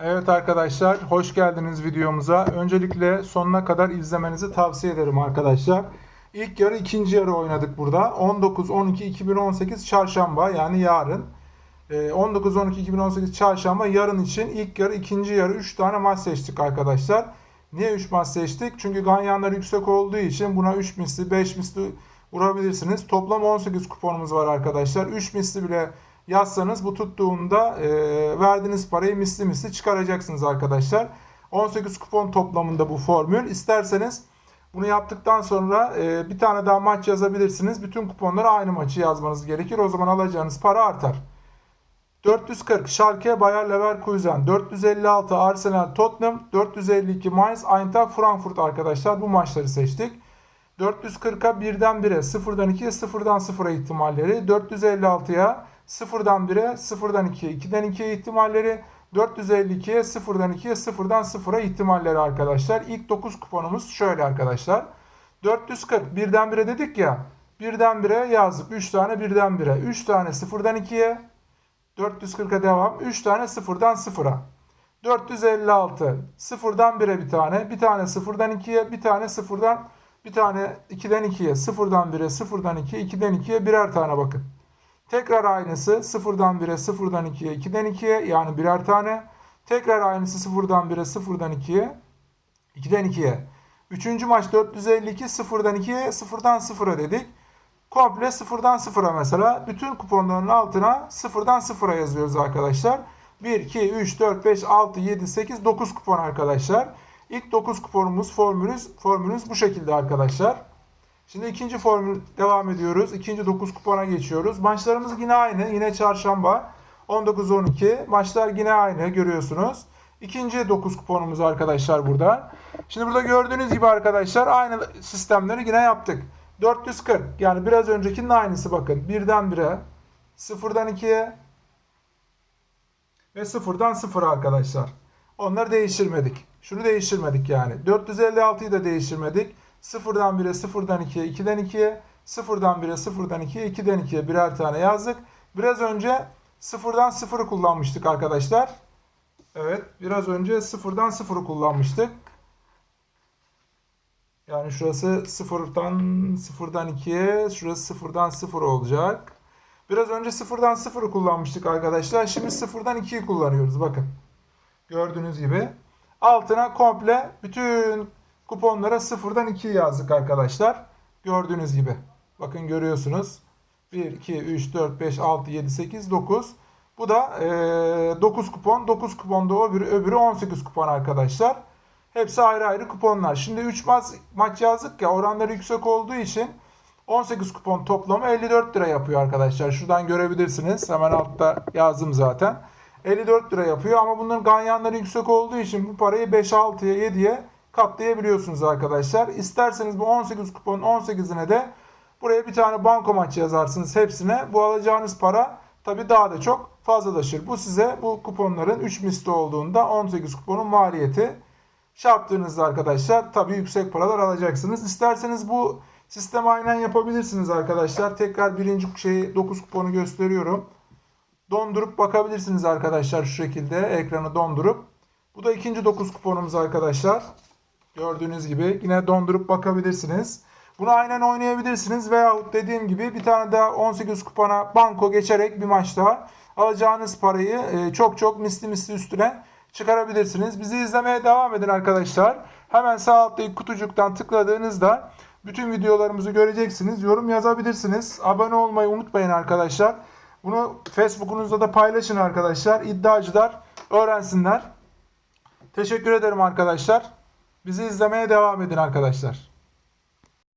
Evet arkadaşlar, hoş geldiniz videomuza. Öncelikle sonuna kadar izlemenizi tavsiye ederim arkadaşlar. İlk yarı ikinci yarı oynadık burada. 19-12-2018 çarşamba yani yarın. Ee, 19-12-2018 çarşamba yarın için ilk yarı ikinci yarı 3 tane maç seçtik arkadaşlar. Niye 3 maç seçtik? Çünkü ganyanlar yüksek olduğu için buna 3 misli 5 misli vurabilirsiniz. Toplam 18 kuponumuz var arkadaşlar. 3 misli bile yazsanız bu tuttuğunda e, verdiğiniz parayı misli misli çıkaracaksınız arkadaşlar. 18 kupon toplamında bu formül. İsterseniz bunu yaptıktan sonra e, bir tane daha maç yazabilirsiniz. Bütün kuponlara aynı maçı yazmanız gerekir. O zaman alacağınız para artar. 440 Schalke Bayer Leverkusen, 456 Arsenal Tottenham, 452 Mainz Eintracht Frankfurt arkadaşlar bu maçları seçtik. 440'a birden 1'e, sıfırdan 2'ye, sıfırdan 0'a ihtimalleri. 456'ya sıfırdan 1'e, sıfırdan 2'ye, 2'den 2'ye ihtimalleri. 452'ye, sıfırdan 2'ye, sıfırdan 0'a ihtimalleri arkadaşlar. İlk 9 kuponumuz şöyle arkadaşlar. 440 birden 1'e dedik ya. Birden 1'e yazdık. 3 tane birden 1'e. 3 tane sıfırdan 2'ye. 440'a devam. 3 tane sıfırdan 0'a. 456 sıfırdan 1'e bir tane. Bir tane sıfırdan 2'ye. Bir tane sıfırdan bir tane 2'den 2'ye, 0'dan 1'e, 0'dan 2'ye, 2'den 2'ye birer tane bakın. Tekrar aynısı 0'dan 1'e, 0'dan 2'ye, 2'den 2'ye yani birer tane. Tekrar aynısı 0'dan 1'e, 0'dan 2'ye, 2'den 2'ye. Üçüncü maç 452 0'dan 2'ye, 0'dan 0'a dedik. Komple 0'dan 0'a mesela bütün kuponların altına 0'dan 0'a yazıyoruz arkadaşlar. 1, 2, 3, 4, 5, 6, 7, 8, 9 kupon arkadaşlar. İlk 9 kuponumuz formülümüz, formülümüz bu şekilde arkadaşlar. Şimdi ikinci formül devam ediyoruz. İkinci 9 kupona geçiyoruz. Maçlarımız yine aynı. Yine çarşamba 19-12. Maçlar yine aynı görüyorsunuz. İkinci 9 kuponumuz arkadaşlar burada. Şimdi burada gördüğünüz gibi arkadaşlar aynı sistemleri yine yaptık. 440 yani biraz öncekinin aynısı bakın. Birden 1'e, sıfırdan 2'ye ve sıfırdan 0'a arkadaşlar. Onları değiştirmedik. Şunu değiştirmedik yani. 456'yı da değiştirmedik. 0'dan 1'e, 0'dan 2'ye, 2'den 2'ye, 0'dan 1'e, 0'dan 2'ye, 2'den 2'ye birer tane yazdık. Biraz önce 0'dan 0'ı kullanmıştık arkadaşlar. Evet, biraz önce 0'dan 0'ı kullanmıştık. Yani şurası 0'dan 0'dan 2'ye, şurası 0'dan 0 olacak. Biraz önce 0'dan 0'ı kullanmıştık arkadaşlar. Şimdi 0'dan 2'yi kullanıyoruz. Bakın. Gördüğünüz gibi. Altına komple bütün kuponlara sıfırdan 2 yazdık arkadaşlar. Gördüğünüz gibi. Bakın görüyorsunuz. 1, 2, 3, 4, 5, 6, 7, 8, 9. Bu da e, 9 kupon. 9 kuponda öbürü, öbürü 18 kupon arkadaşlar. Hepsi ayrı ayrı kuponlar. Şimdi 3 maç, maç yazdık ya oranları yüksek olduğu için 18 kupon toplamı 54 lira yapıyor arkadaşlar. Şuradan görebilirsiniz. Hemen altta yazdım zaten. 54 lira yapıyor ama bunların ganyanları yüksek olduğu için bu parayı 5, 6'ya 7'ye katlayabiliyorsunuz arkadaşlar. İsterseniz bu 18 kuponun 18'ine de buraya bir tane banko maç yazarsınız hepsine. Bu alacağınız para tabi daha da çok fazlalaşır. Bu size bu kuponların 3 misli olduğunda 18 kuponun maliyeti. Şey yaptığınızda arkadaşlar tabi yüksek paralar alacaksınız. İsterseniz bu sistemi aynen yapabilirsiniz arkadaşlar. Tekrar birinci şeyi 9 kuponu gösteriyorum. Dondurup bakabilirsiniz arkadaşlar şu şekilde ekranı dondurup. Bu da ikinci 9 kuponumuz arkadaşlar. Gördüğünüz gibi yine dondurup bakabilirsiniz. Bunu aynen oynayabilirsiniz veyahut dediğim gibi bir tane daha 18 kupona banko geçerek bir maç daha alacağınız parayı e, çok çok misli misli üstüne çıkarabilirsiniz. Bizi izlemeye devam edin arkadaşlar. Hemen sağ alttaki kutucuktan tıkladığınızda bütün videolarımızı göreceksiniz. Yorum yazabilirsiniz. Abone olmayı unutmayın arkadaşlar. Bunu Facebook'unuzda da paylaşın arkadaşlar. İddiacılar öğrensinler. Teşekkür ederim arkadaşlar. Bizi izlemeye devam edin arkadaşlar.